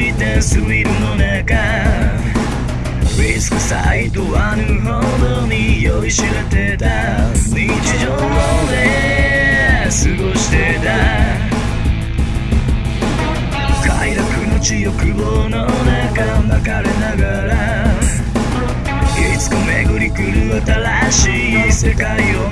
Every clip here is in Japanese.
ラルなもの求めを貸してスリルの中。リスクサイドはぬほどに酔いしれてた。日常で過ごしてた。快楽の地欲望の中巻かれながら。いつか巡り来る新しい世界を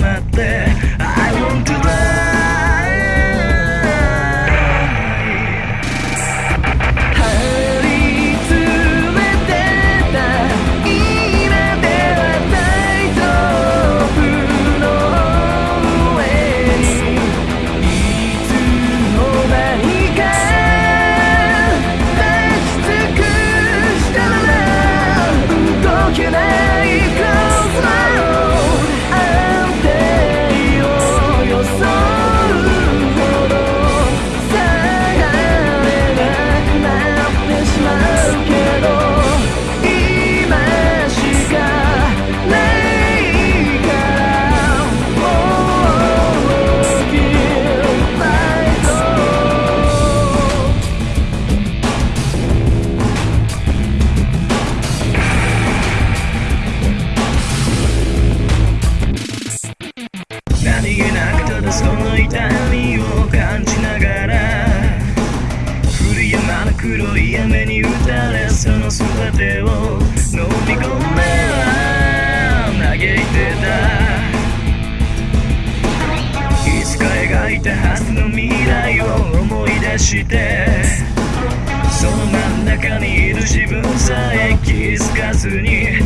打たれその全てを飲み込んでは嘆いてた。いつか描いたはずの未来を思い出してその真ん中にいる自分さえ気づかずに